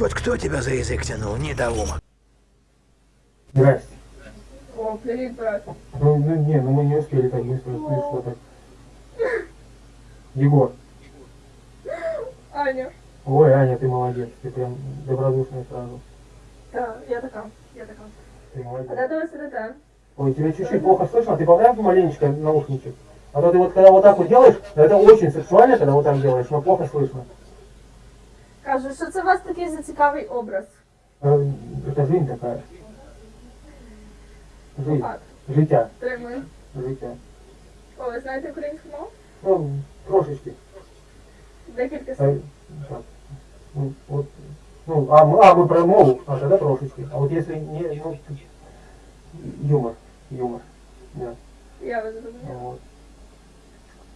Вот кто тебя за язык тянул, недоумок? Здрасте. О, привет, брат. Ну, ну не, ну мы не успели так быстро, ты что так. Егор. Аня. Ой, Аня, ты молодец, ты прям добродушная сразу. Да, я така, я така. Ты А молодец. де ви сидите? Ой, тебя чуть-чуть плохо слышно, ты поправь маленечко наушничек. А то ты вот когда вот так вот делаешь, это очень сексуально, когда вот так делаешь, но плохо слышно кажу, що це у вас такий зацікавий образ. Це жизнь така. Жизнь. Так. А, життя. Тримай. Життя. О, ви знаєте українську мову? Ну, трошечки. Декілька слів. Ну, от, ну, а, мы, а мы про мову, а тогда трошечки. А вот если не, ну, юмор, юмор. Да. Я вас разумею. Вот.